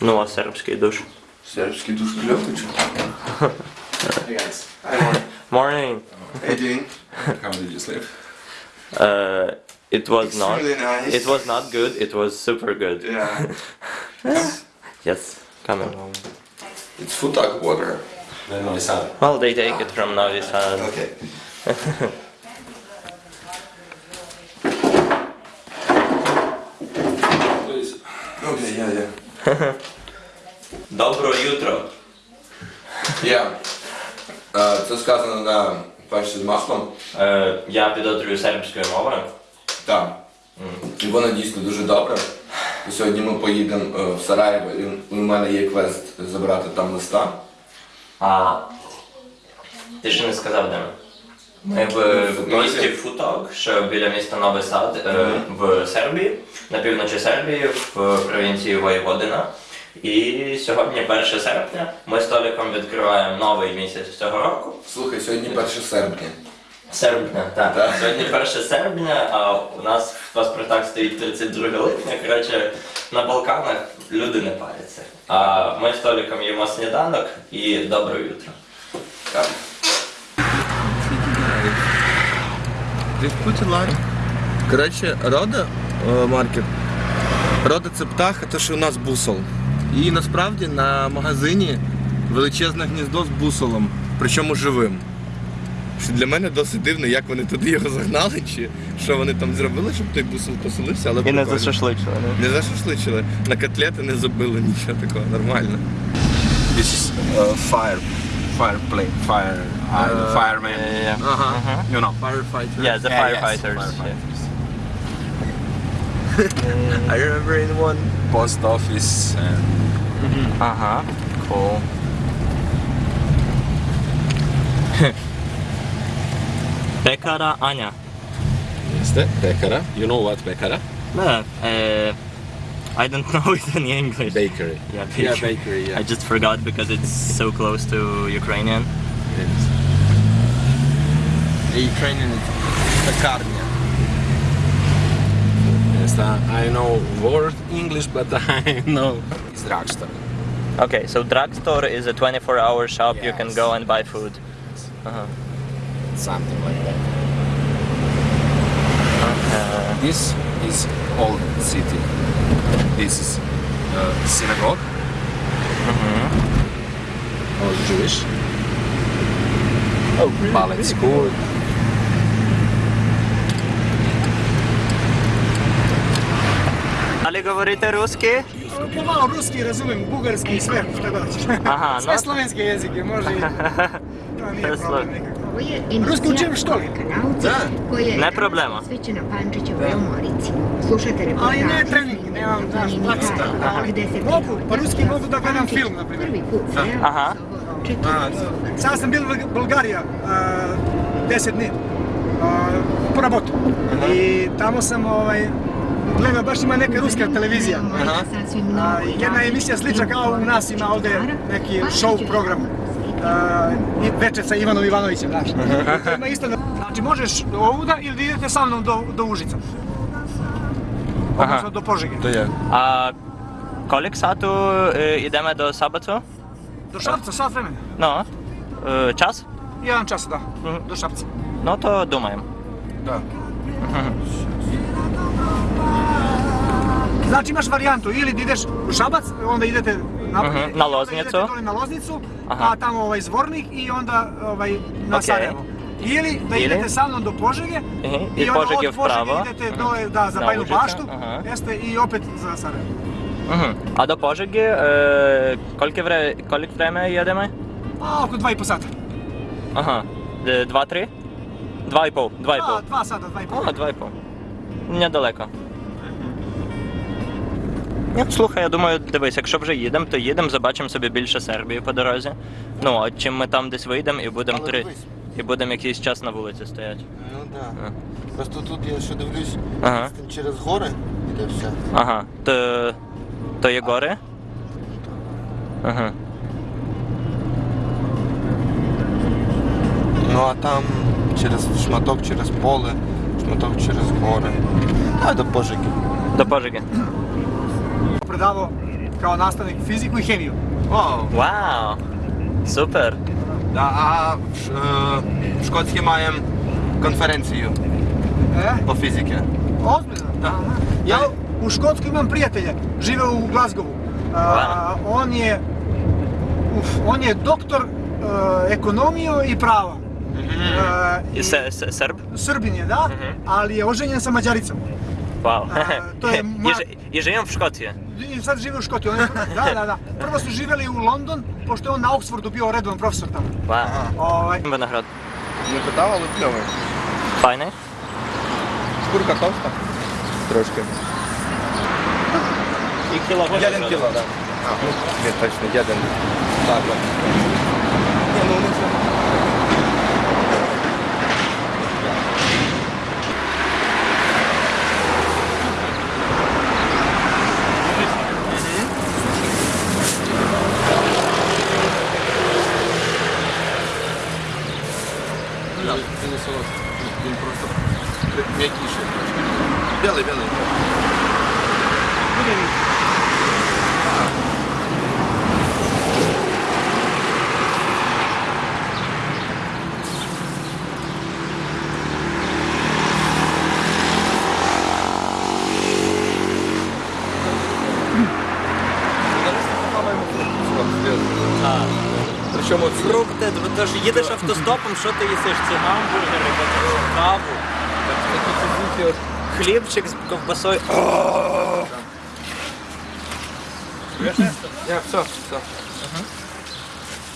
Ну, а сербський душ. Сербський душ кльовий чи? Hey guys. Morning. Hey, doing? How did you sleep? Uh, it was not. Extremely nice. It was not good. It was super good. Yeah. Yes. Come on. It's Futak water. Then Novi Sad. Well, they take it from Novi Sad. Okay. Добро jutro. Yeah. Е, Це сказано на перші з маслом. Е, я підозрюю сербською мовою. Так. І воно дійсно дуже добре. І сьогодні ми поїдемо е, в Сараєво, і у мене є квест забрати там листа. А ти ще не сказав де ми? Ми в місті Футок, що біля міста Новий Сад е, в Сербії, на півночі Сербії, в провінції Воєводина. І сьогодні, 1 серпня, ми з Толіком відкриваємо новий місяць цього року. Слухай, сьогодні 1 серпня. Серпня, так. Так. Сьогодні 1 серпня, а у нас в паспортах стоїть 32 липня. Коротше, на Балканах люди не паряться. А ми з Толіком їмо сніданок і добре утро. Так. Коротше, рода маркет. Рода це птах, це що у нас бусол. І насправді на магазині величезне гніздо з бусолом, причому живим. Що для мене досить дивно, як вони туди його загнали, чи що вони там зробили, щоб той бусол поселився, але І не прикольно. зашашличили, не? Не зашашличили, на котлети не забили, нічого такого, нормально. This is uh, fire, fire plane, fire, uh, fireman. yeah. Ага. You know. Firefighter. Yeah, the Yeah, yes, firefighters. firefighters. I remember in one post office and... Mm -hmm. Uh-huh, cool. Bekara Anya. Yes, that Bekara. You know what Bekara? No, uh, I don't know it in English. Bakery. Yeah, bakery. Yeah, bakery yeah. I just forgot because it's so close to Ukrainian. Yes. The Ukrainian is Yes, uh, I know word English, but I know it's drugstore. Okay, so drugstore is a 24-hour shop. You can go and buy food. Uh-huh. Something like that. Uh, This is old city. This is uh, synagogue. All Jewish. Oh, really? ballet school. li govorite ruski? Pomalo ruski razumijem, bugarski i sve što dođe. Aha, sve no. slovenski jezik je može i... To nije problem nikako. Ruski učim što li? Da. Ne problema. Svećena Pančićevoj omorici. Slušate reportaž. Ali ne trening, nemam daš praksa. Mogu, pa ruski mogu da gledam film, na primjer. Prvi put, Aha. Sada sam bil u Bulgarija, 10 dni, po rabotu. I tamo sam ovaj, Gledam, baš ima neka ruska televizija. Aha. A, jedna emisija slična kao u nas ima ovdje neki show program. Uh, večer sa Ivanom Ivanovićem, znaš. Znači, možeš ovuda ili idete sa mnom do, do Užica. Odnosno do Požege. Je. A kolik satu e, ideme do Sabacu? Do Šapca, sat vremena. No. Uh, čas? Jedan čas, da. Mhm. Do Šapca. No to domajem. Da. Mhm. Znači imaš varijantu, ili ideš u Šabac, onda idete Na mhm, na Loznicu, na Loznicu, a tamo ovaj zvornik i onda ovaj, na. Sarajevo. Ili da idete sa mnom do Požege mhm, i, onda od Požege idete mhm. do, da, za Bajnu baštu jeste, i opet za Sarajevo. A do Požege, e, koliko, koliko vreme jedeme? Pa oko dva i po sata. Aha, e, dva, tri? Dva i pol, dva i pa, pol. Dva, dva sata, dva i pol. Aha, dva i pol. Nedaleko. Ні, слухай, я думаю, дивись, якщо вже їдемо, то їдемо, забачимо собі більше Сербії по дорозі. Ну, а чим ми там десь вийдемо і будемо Але три. дивись. І будемо якийсь час на вулиці стояти. Ну А. да. Просто тут я ще дивлюсь, Ага. там через гори іде все. Ага. То, то є гори? Ага. Ну а там через шматок через поле, шматок через гори. А до Пожики. До Пожиги. predavao kao nastavnik fiziku i hemiju. Wow. wow. Super. Da, a e, škotski majem konferenciju e? o fizike. Ozbiljno? Da. Ja u Škotsku imam prijatelje, žive u Glasgowu. E, on je uf, on je doktor e, ekonomije i prava. Uh, Srb? Srbin je, da, mhm. ali je oženjen sa Mađaricom. Wow. Uh, to je... Mar... je, je, je Škotiji? i sad žive u Škotiji. On je, da, da, da. Prvo su živjeli u London, pošto je on na Oxfordu bio redovan profesor tamo. Pa, ovaj. Ima nahrad. Ne predavali pljove. Pa ne? Škurka tosta. Troške. I kilo hoće. Jedan kilo, da. Ne, točno, jedan. Tako. Ja, no, nisam. Він. Він просто м'якіший. Білий, білий. Причому Фрукти, ти ж їдеш автостопом, що ти їсиш? Ці гамбургери, потім каву, хлібчик з ковбасою. Я, все, все.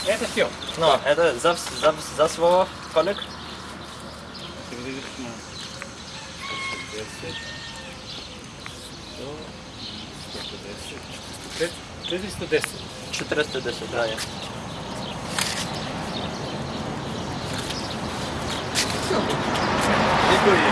Это все. Ну, это за, за, за свого колик? Четыреста десять. 410, да, Є.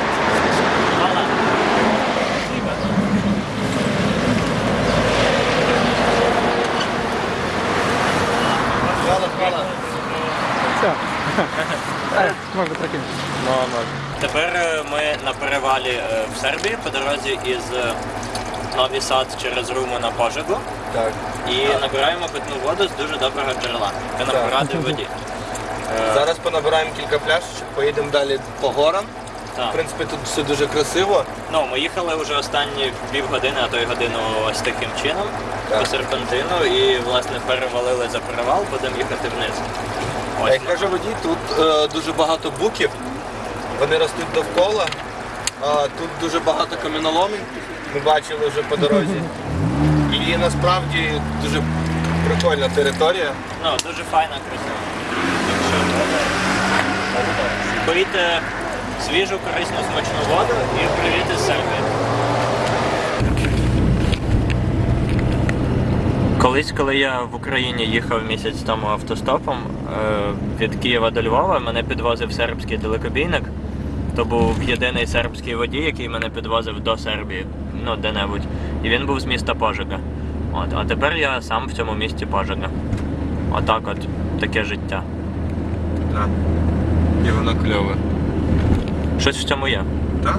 možda prekinuti. Ну, Тепер е, ми на перевалі е, в Сербії по дорозі із е, Новий Сад через Руму на Пожигу Так. і набираємо питну воду з дуже доброго джерела. Ми на Так. поради в воді. Зараз понабираємо кілька пляшечок, поїдемо далі по горам. В так. принципі, тут все дуже красиво. Ну, ми їхали вже останні півгодини, а то й годину ось таким чином Так. по серпантину і власне перевалили за перевал, будемо їхати вниз. Ось Як каже водій, тут е, дуже багато буків, вони ростуть довкола. А, тут дуже багато каміноломень, ми бачили вже по дорозі. І насправді дуже прикольна територія. Ну, дуже файна, красива. Пийте свіжу, корисну, смачну воду і привіт із Сербії. Колись, коли я в Україні їхав місяць тому автостопом е, від Києва до Львова, мене підвозив сербський далекобійник. То був єдиний сербський водій, який мене підвозив до Сербії, ну де-небудь. І він був з міста Пожига. От, а тепер я сам в цьому місті Пожига. Отак от таке життя. Так. І воно кльове. Щось в цьому є. Так?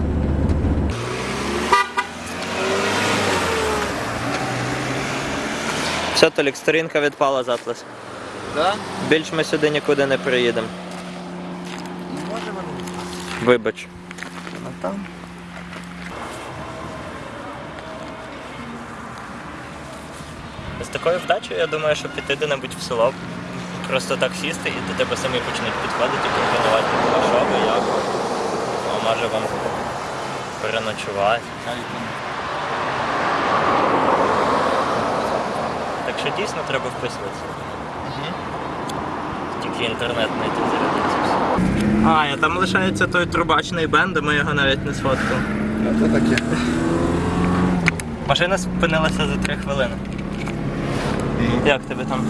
Все, Толік, сторінка відпала з Атлас. Да? Більш ми сюди нікуди не приїдемо. Можемо. Вибач. Вона там. З такою вдачею, я думаю, що піти де-небудь в село, просто так сісти і до тебе самі почнуть підходити і пропонувати, а що ви, як? А може вам переночувати. Так що дійсно треба вписуватися. Тільки інтернет знайти зарядиться все. А, а там лишається той трубачний бенд, ми його навіть не сфоткали. А то таке. Машина спинилася за три хвилини. Як тебе там?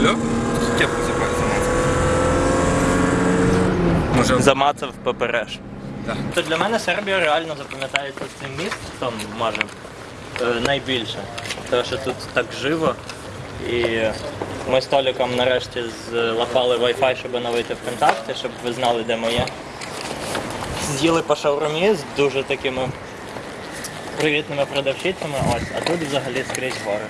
Кльово? Кепку. Може, Замацав попереш. Так. То для мене Сербія реально запам'ятається цим містом, може, е, найбільше. Тому що тут так живо. І ми з Толіком нарешті злапали Wi-Fi, щоб оновити в контакти, щоб ви знали, де ми є. З'їли по шаурмі з дуже такими привітними продавщицями, ось, а тут взагалі скрізь гори.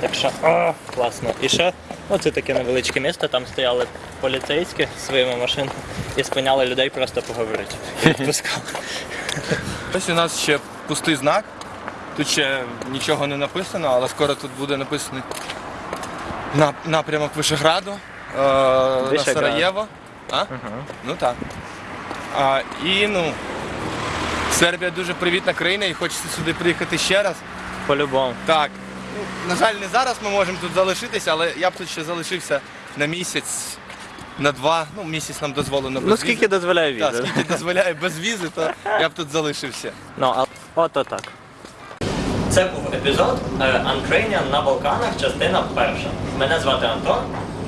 Так що, о, класно. І ще, оце таке невеличке місто, там стояли поліцейські зі своїми машинами і спиняли людей просто поговорити. Відпускали. Ось у нас ще пустий знак. Тут ще нічого не написано, але скоро тут буде написаний нап- напрямок Вишеграду е, на Вишеград. Сараєво. А? Ну так. А, і ну, Сербія дуже привітна країна і хочеться сюди приїхати ще раз. По-любому. Так. Ну, на жаль, не зараз ми можемо тут залишитися, але я б тут ще залишився на місяць, на два. Ну, місяць нам дозволено без Ну скільки візи. дозволяє Так, скільки дозволяє без візи, то я б тут залишився. Ну, а ото так. Це був епізод е, Ukrainian на Балканах, частина перша. Мене звати Антон,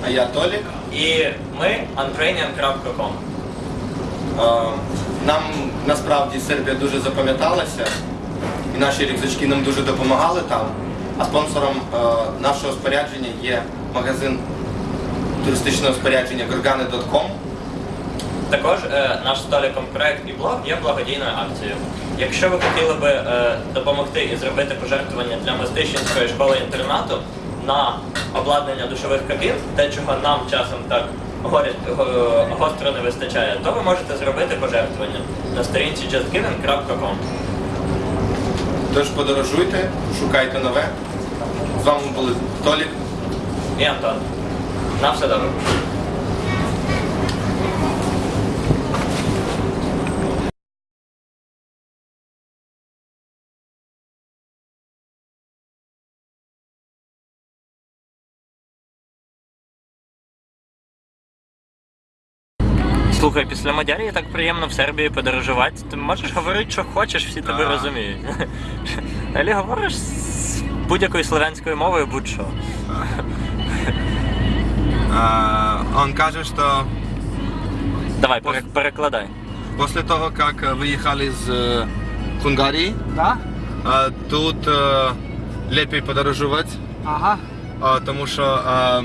А я Толік. і ми ukrainian.com. Нам насправді Сербія дуже запам'яталася, і наші рюкзачки нам дуже допомагали там. А спонсором е, нашого спорядження є магазин туристичного спорядження gorgane.com. Також е, наш століком проект і блог є благодійною акцією. Якщо ви хотіли би е, допомогти і зробити пожертвування для Мостищенської школи інтернату на обладнання душових кабін, те, чого нам часом так гостро не вистачає, то ви можете зробити пожертвування на сторінці justgiven.com. Тож подорожуйте, шукайте нове. З вами були Толік. І Антон. На все добре. Слухай, після Мадярії так приємно в Сербії подорожувати. Ти можеш говорити, що хочеш, всі тебе розуміють. Алі говориш з будь-якою слов'янською мовою будь-що. Он каже, що Давай, пере- перекладай. після того, як виїхали з е, Хунгарії, Да? е, тут е, ліпше подорожувати. Ага. А, тому що а,